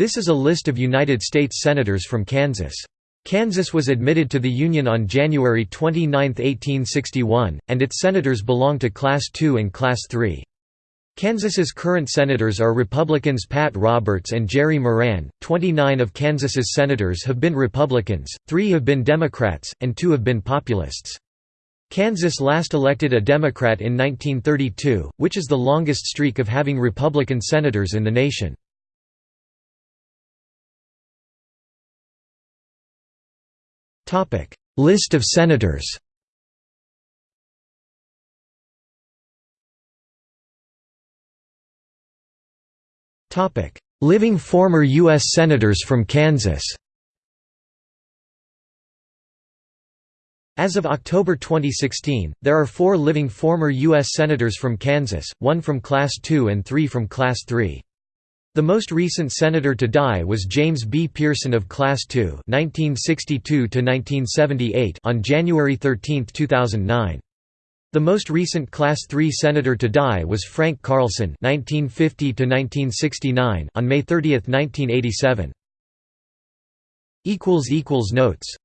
This is a list of United States Senators from Kansas. Kansas was admitted to the Union on January 29, 1861, and its senators belong to Class II and Class III. Kansas's current senators are Republicans Pat Roberts and Jerry Moran. Twenty-nine of Kansas's senators have been Republicans, three have been Democrats, and two have been populists. Kansas last elected a Democrat in 1932, which is the longest streak of having Republican senators in the nation. List of senators Living former U.S. Senators from Kansas As of October 2016, there are four living former U.S. Senators from Kansas, one from Class II and three from Class III. The most recent senator to die was James B. Pearson of Class II (1962–1978) on January 13, 2009. The most recent Class III senator to die was Frank Carlson (1950–1969) on May 30, 1987. Equals equals notes